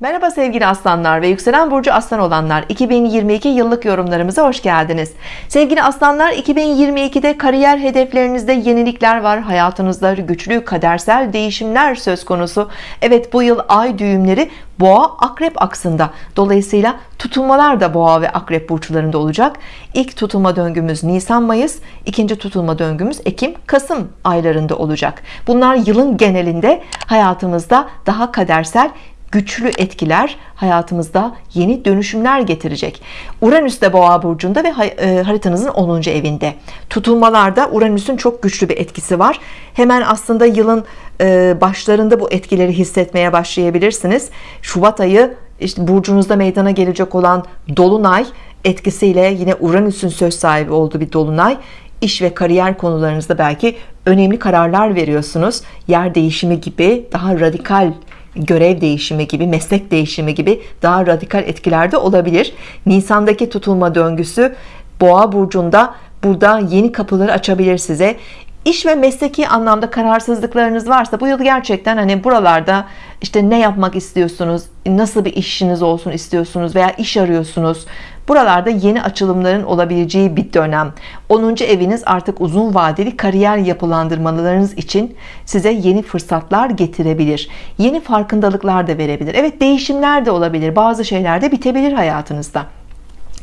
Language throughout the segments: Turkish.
Merhaba sevgili aslanlar ve yükselen burcu aslan olanlar. 2022 yıllık yorumlarımıza hoş geldiniz. Sevgili aslanlar 2022'de kariyer hedeflerinizde yenilikler var. Hayatınızda güçlü kadersel değişimler söz konusu. Evet bu yıl ay düğümleri boğa akrep aksında. Dolayısıyla tutulmalar da boğa ve akrep burçlarında olacak. İlk tutulma döngümüz Nisan Mayıs. İkinci tutulma döngümüz Ekim Kasım aylarında olacak. Bunlar yılın genelinde hayatımızda daha kadersel güçlü etkiler hayatımızda yeni dönüşümler getirecek. Uranüs de boğa burcunda ve e, haritanızın 10. evinde. Tutulmalarda Uranüs'ün çok güçlü bir etkisi var. Hemen aslında yılın e, başlarında bu etkileri hissetmeye başlayabilirsiniz. Şubat ayı işte burcunuzda meydana gelecek olan Dolunay etkisiyle yine Uranüs'ün söz sahibi olduğu bir Dolunay. İş ve kariyer konularınızda belki önemli kararlar veriyorsunuz. Yer değişimi gibi daha radikal görev değişimi gibi meslek değişimi gibi daha radikal etkilerde olabilir. Nisan'daki tutulma döngüsü boğa burcunda burada yeni kapıları açabilir size iş ve mesleki anlamda kararsızlıklarınız varsa bu yıl gerçekten hani buralarda işte ne yapmak istiyorsunuz nasıl bir işiniz olsun istiyorsunuz veya iş arıyorsunuz buralarda yeni açılımların olabileceği bir dönem. 10. eviniz artık uzun vadeli kariyer yapılandırmalarınız için size yeni fırsatlar getirebilir. Yeni farkındalıklar da verebilir. Evet değişimler de olabilir. Bazı şeyler de bitebilir hayatınızda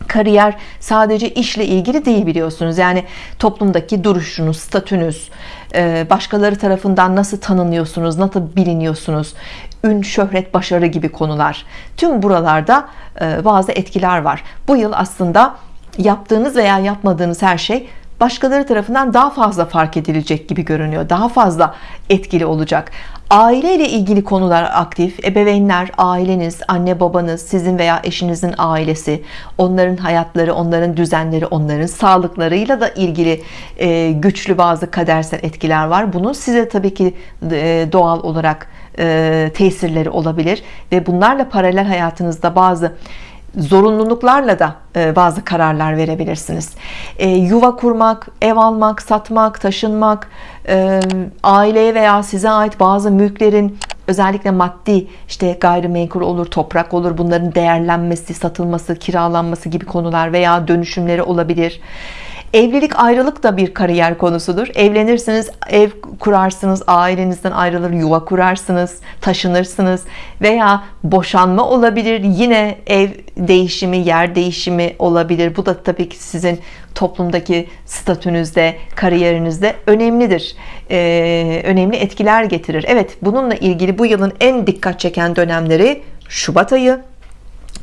kariyer sadece işle ilgili değil biliyorsunuz. Yani toplumdaki duruşunuz statünüz e, başkaları tarafından nasıl tanınıyorsunuz nasıl biliniyorsunuz? Ün şöhret başarı gibi konular. Tüm buralarda e, bazı etkiler var. Bu yıl aslında yaptığınız veya yapmadığınız her şey başkaları tarafından daha fazla fark edilecek gibi görünüyor. Daha fazla etkili olacak aile ile ilgili konular aktif. Ebeveynler aileniz anne babanız sizin veya eşinizin ailesi onların hayatları onların düzenleri onların sağlıklarıyla da ilgili e, güçlü bazı kadersel etkiler var. Bunun size tabii ki e, doğal olarak e, tesirleri olabilir ve bunlarla paralel hayatınızda bazı zorunluluklarla da e, bazı kararlar verebilirsiniz. E, yuva kurmak ev almak satmak taşınmak e, aileye veya size ait bazı mülklerin özellikle maddi işte gayrimenkul olur toprak olur bunların değerlenmesi satılması kiralanması gibi konular veya dönüşümleri olabilir Evlilik ayrılık da bir kariyer konusudur. Evlenirsiniz, ev kurarsınız, ailenizden ayrılır, yuva kurarsınız, taşınırsınız veya boşanma olabilir. Yine ev değişimi, yer değişimi olabilir. Bu da tabii ki sizin toplumdaki statünüzde, kariyerinizde önemlidir. Ee, önemli etkiler getirir. Evet, bununla ilgili bu yılın en dikkat çeken dönemleri Şubat ayı,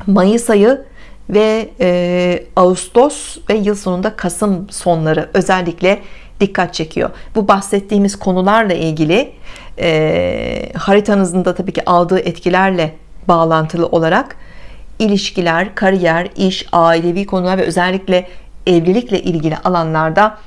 Mayıs ayı ve e, Ağustos ve yıl sonunda Kasım sonları özellikle dikkat çekiyor. Bu bahsettiğimiz konularla ilgili e, haritanızın da tabii ki aldığı etkilerle bağlantılı olarak ilişkiler kariyer iş ailevi konular ve özellikle evlilikle ilgili alanlarda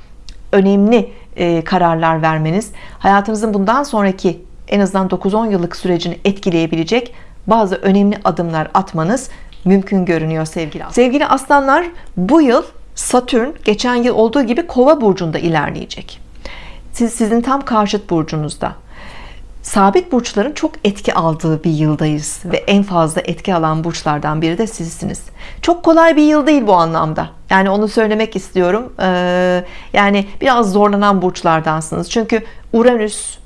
önemli e, kararlar vermeniz hayatınızın bundan sonraki en azından 9-10 yıllık sürecini etkileyebilecek bazı önemli adımlar atmanız mümkün görünüyor sevgili aslanlar. Sevgili aslanlar bu yıl Satürn geçen yıl olduğu gibi kova burcunda ilerleyecek. Siz, sizin tam karşıt burcunuzda. Sabit burçların çok etki aldığı bir yıldayız ve en fazla etki alan burçlardan biri de sizsiniz. Çok kolay bir yıl değil bu anlamda. Yani onu söylemek istiyorum. Ee, yani biraz zorlanan burçlardansınız. Çünkü Uranüs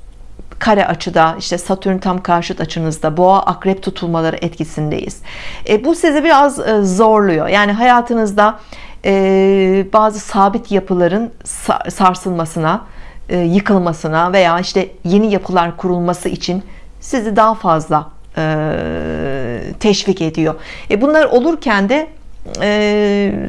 kare açıda işte Satürn tam karşıt açınızda boğa akrep tutulmaları etkisindeyiz. E, bu sizi biraz e, zorluyor. Yani hayatınızda e, bazı sabit yapıların sarsılmasına e, yıkılmasına veya işte yeni yapılar kurulması için sizi daha fazla e, teşvik ediyor. E, bunlar olurken de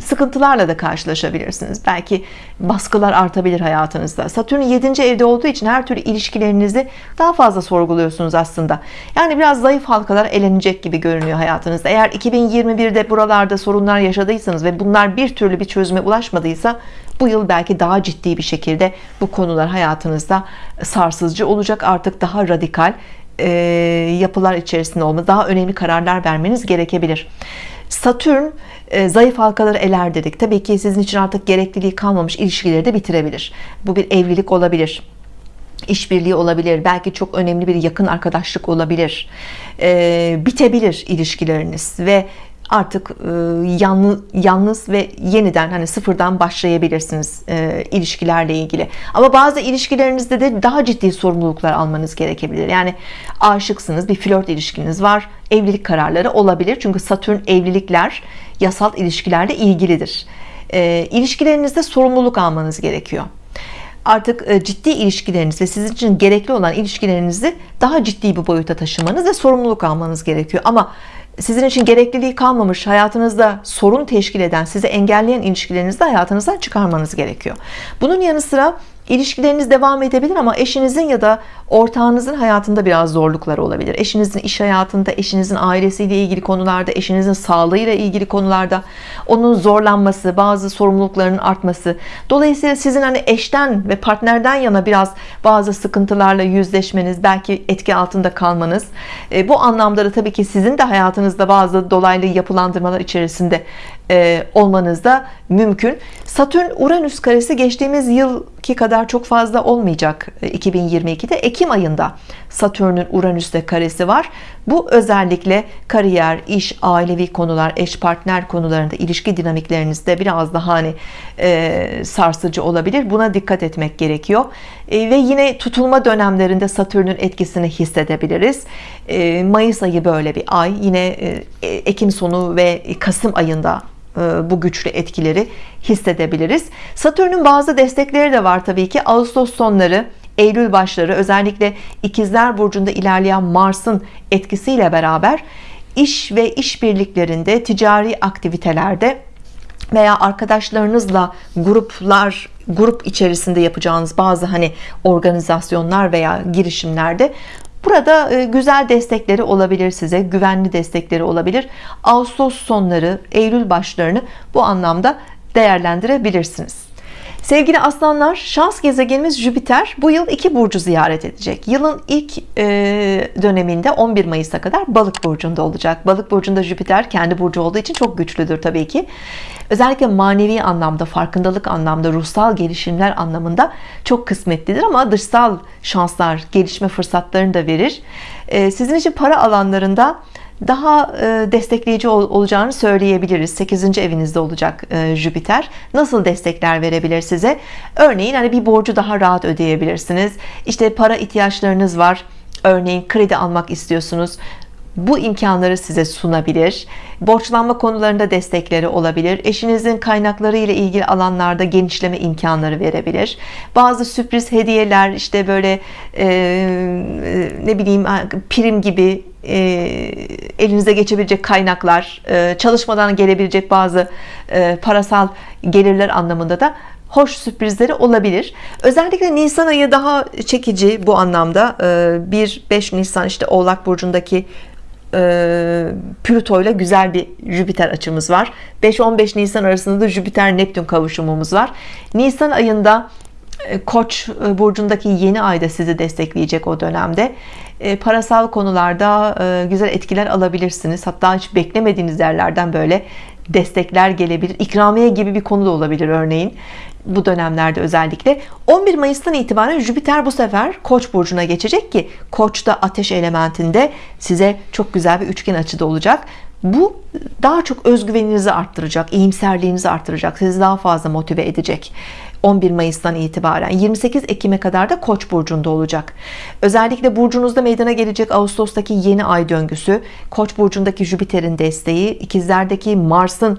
sıkıntılarla da karşılaşabilirsiniz. Belki baskılar artabilir hayatınızda. Satürn 7. evde olduğu için her türlü ilişkilerinizi daha fazla sorguluyorsunuz aslında. Yani biraz zayıf halkalar elenecek gibi görünüyor hayatınızda. Eğer 2021'de buralarda sorunlar yaşadıysanız ve bunlar bir türlü bir çözüme ulaşmadıysa bu yıl belki daha ciddi bir şekilde bu konular hayatınızda sarsıcı olacak. Artık daha radikal e, yapılar içerisinde olma daha önemli kararlar vermeniz gerekebilir. Satürn e, zayıf halkaları eler dedik. Tabii ki sizin için artık gerekliliği kalmamış ilişkileri de bitirebilir. Bu bir evlilik olabilir işbirliği olabilir belki çok önemli bir yakın arkadaşlık olabilir. E, bitebilir ilişkileriniz ve artık e, yalnız, yalnız ve yeniden hani sıfırdan başlayabilirsiniz e, ilişkilerle ilgili. Ama bazı ilişkilerinizde de daha ciddi sorumluluklar almanız gerekebilir. Yani aşıksınız bir flört ilişkiniz var evlilik kararları olabilir. Çünkü Satürn evlilikler yasal ilişkilerle ilgilidir. E, ilişkilerinizde sorumluluk almanız gerekiyor. Artık e, ciddi ilişkileriniz ve sizin için gerekli olan ilişkilerinizi daha ciddi bir boyuta taşımanız ve sorumluluk almanız gerekiyor. Ama sizin için gerekliliği kalmamış hayatınızda sorun teşkil eden sizi engelleyen ilişkilerinizi de hayatınızdan çıkarmanız gerekiyor. Bunun yanı sıra İlişkileriniz devam edebilir ama eşinizin ya da ortağınızın hayatında biraz zorluklar olabilir. Eşinizin iş hayatında, eşinizin ailesiyle ilgili konularda, eşinizin sağlığıyla ilgili konularda onun zorlanması, bazı sorumluluklarının artması. Dolayısıyla sizin hani eşten ve partnerden yana biraz bazı sıkıntılarla yüzleşmeniz, belki etki altında kalmanız. E, bu anlamda da tabii ki sizin de hayatınızda bazı dolaylı yapılandırmalar içerisinde e, olmanız da mümkün. Satürn Uranüs karesi geçtiğimiz yılki kadar çok fazla olmayacak 2022'de Ekim ayında Satürn'ün Uranüs'te karesi var. Bu özellikle kariyer iş ailevi konular eş partner konularında ilişki dinamiklerinizde biraz daha hani e, sarsıcı olabilir. Buna dikkat etmek gerekiyor. E, ve yine tutulma dönemlerinde Satürn'ün etkisini hissedebiliriz. E, Mayıs ayı böyle bir ay. Yine e, Ekim sonu ve Kasım ayında e, bu güçlü etkileri hissedebiliriz. Satürn'ün bazı destekleri de var Tabii ki. Ağustos sonları Eylül başları özellikle ikizler burcunda ilerleyen Mars'ın etkisiyle beraber iş ve işbirliklerinde ticari aktivitelerde veya arkadaşlarınızla gruplar grup içerisinde yapacağınız bazı hani organizasyonlar veya girişimlerde Burada e, güzel destekleri olabilir size güvenli destekleri olabilir. Ağustos sonları Eylül başlarını bu anlamda değerlendirebilirsiniz Sevgili aslanlar şans gezegenimiz Jüpiter bu yıl iki burcu ziyaret edecek. Yılın ilk e, döneminde 11 Mayıs'a kadar balık burcunda olacak. Balık burcunda Jüpiter kendi burcu olduğu için çok güçlüdür Tabii ki. Özellikle manevi anlamda farkındalık anlamda ruhsal gelişimler anlamında çok kısmetlidir ama dışsal şanslar gelişme fırsatlarını da verir. E, sizin için para alanlarında daha e, destekleyici olacağını söyleyebiliriz. 8. evinizde olacak e, Jüpiter. Nasıl destekler verebilir size? Örneğin hani bir borcu daha rahat ödeyebilirsiniz. İşte para ihtiyaçlarınız var. Örneğin kredi almak istiyorsunuz. Bu imkanları size sunabilir. Borçlanma konularında destekleri olabilir. Eşinizin kaynakları ile ilgili alanlarda genişleme imkanları verebilir. Bazı sürpriz hediyeler işte böyle e, ne bileyim prim gibi e, elinize geçebilecek kaynaklar e, çalışmadan gelebilecek bazı e, parasal gelirler anlamında da hoş sürprizleri olabilir. Özellikle Nisan ayı daha çekici bu anlamda. 1-5 Nisan işte Oğlak Burcu'ndaki Plüto ile güzel bir Jüpiter açımız var. 5-15 Nisan arasında da Jüpiter Neptün kavuşumumuz var. Nisan ayında Koç burcundaki yeni ayda sizi destekleyecek o dönemde. E, parasal konularda e, güzel etkiler alabilirsiniz. Hatta hiç beklemediğiniz yerlerden böyle destekler gelebilir. İkramiye gibi bir konu da olabilir örneğin bu dönemlerde özellikle. 11 Mayıs'tan itibaren Jüpiter bu sefer Koç burcuna geçecek ki Koç da ateş elementinde size çok güzel bir üçgen açıda olacak bu daha çok özgüveninizi arttıracak iyimserliğinizi arttıracak sizi daha fazla motive edecek 11 Mayıs'tan itibaren. 28 Ekim'e kadar da Koç burcunda olacak. Özellikle burcunuzda meydana gelecek Ağustos'taki yeni ay döngüsü Koç burcundaki Jüpiter'in desteği ikizlerdeki Mars'ın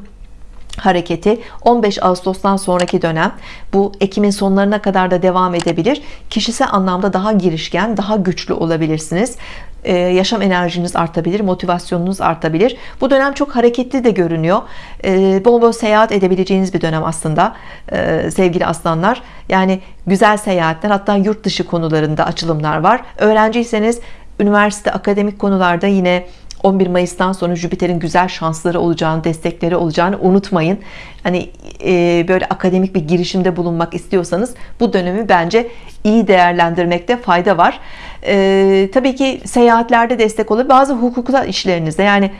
hareketi 15 Ağustos'tan sonraki dönem bu Ekim'in sonlarına kadar da devam edebilir. Kişisel anlamda daha girişken daha güçlü olabilirsiniz. Ee, yaşam enerjiniz artabilir motivasyonunuz artabilir. Bu dönem çok hareketli de görünüyor. Ee, bol bol seyahat edebileceğiniz bir dönem aslında ee, sevgili aslanlar. Yani güzel seyahatler hatta yurt dışı konularında açılımlar var. Öğrenciyseniz üniversite akademik konularda yine 11 Mayıs'tan sonra Jüpiter'in güzel şansları olacağını destekleri olacağını unutmayın. Hani e, böyle akademik bir girişimde bulunmak istiyorsanız bu dönemi bence iyi değerlendirmekte fayda var. E, tabii ki seyahatlerde destek olur bazı hukuksal işlerinizde yani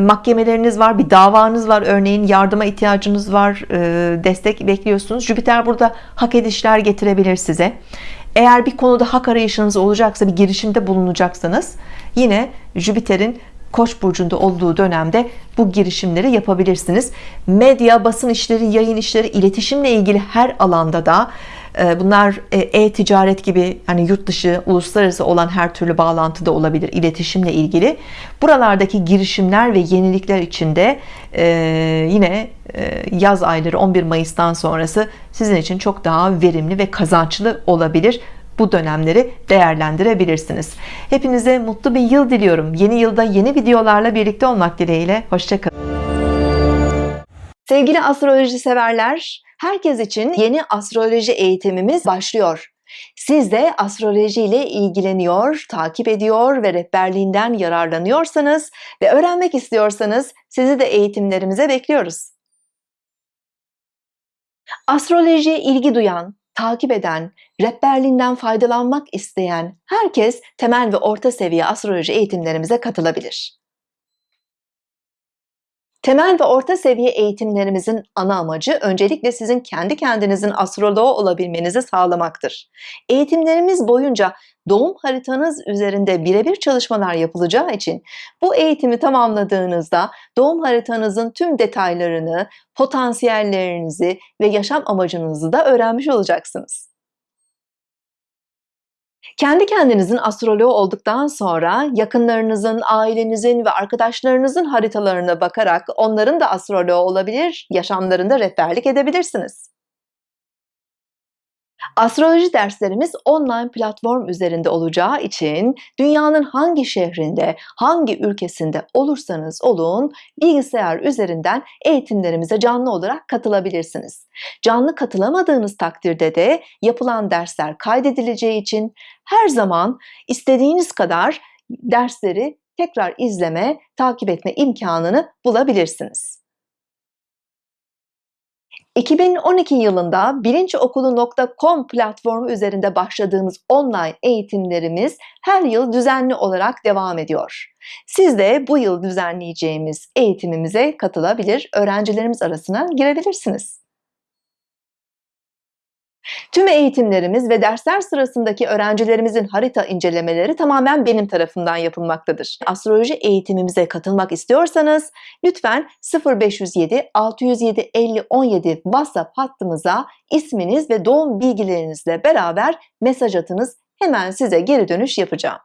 mahkemeleriniz var, bir davanız var örneğin yardıma ihtiyacınız var, e, destek bekliyorsunuz. Jüpiter burada hak edişler getirebilir size. Eğer bir konuda hak arayışınız olacaksa, bir girişimde bulunacaksanız yine Jüpiter'in Koç burcunda olduğu dönemde bu girişimleri yapabilirsiniz. Medya, basın işleri, yayın işleri, iletişimle ilgili her alanda da e, bunlar e, e-ticaret gibi hani yurt dışı, uluslararası olan her türlü bağlantı da olabilir iletişimle ilgili. Buralardaki girişimler ve yenilikler içinde e, yine yaz ayları 11 Mayıs'tan sonrası sizin için çok daha verimli ve kazançlı olabilir bu dönemleri değerlendirebilirsiniz. Hepinize mutlu bir yıl diliyorum. Yeni yılda yeni videolarla birlikte olmak dileğiyle. Hoşçakalın. Sevgili astroloji severler, herkes için yeni astroloji eğitimimiz başlıyor. Siz de astroloji ile ilgileniyor, takip ediyor ve rehberliğinden yararlanıyorsanız ve öğrenmek istiyorsanız sizi de eğitimlerimize bekliyoruz. Astrolojiye ilgi duyan, takip eden, rehberliğinden faydalanmak isteyen herkes temel ve orta seviye astroloji eğitimlerimize katılabilir. Temel ve orta seviye eğitimlerimizin ana amacı öncelikle sizin kendi kendinizin astroloğu olabilmenizi sağlamaktır. Eğitimlerimiz boyunca doğum haritanız üzerinde birebir çalışmalar yapılacağı için bu eğitimi tamamladığınızda doğum haritanızın tüm detaylarını, potansiyellerinizi ve yaşam amacınızı da öğrenmiş olacaksınız. Kendi kendinizin astroloğu olduktan sonra yakınlarınızın, ailenizin ve arkadaşlarınızın haritalarına bakarak onların da astroloğu olabilir, yaşamlarında rehberlik edebilirsiniz. Astroloji derslerimiz online platform üzerinde olacağı için dünyanın hangi şehrinde, hangi ülkesinde olursanız olun bilgisayar üzerinden eğitimlerimize canlı olarak katılabilirsiniz. Canlı katılamadığınız takdirde de yapılan dersler kaydedileceği için her zaman istediğiniz kadar dersleri tekrar izleme, takip etme imkanını bulabilirsiniz. 2012 yılında bilinçokulu.com platformu üzerinde başladığımız online eğitimlerimiz her yıl düzenli olarak devam ediyor. Siz de bu yıl düzenleyeceğimiz eğitimimize katılabilir, öğrencilerimiz arasına girebilirsiniz. Tüm eğitimlerimiz ve dersler sırasındaki öğrencilerimizin harita incelemeleri tamamen benim tarafından yapılmaktadır. Astroloji eğitimimize katılmak istiyorsanız lütfen 0507 607 50 17 WhatsApp hattımıza isminiz ve doğum bilgilerinizle beraber mesaj atınız. Hemen size geri dönüş yapacağım.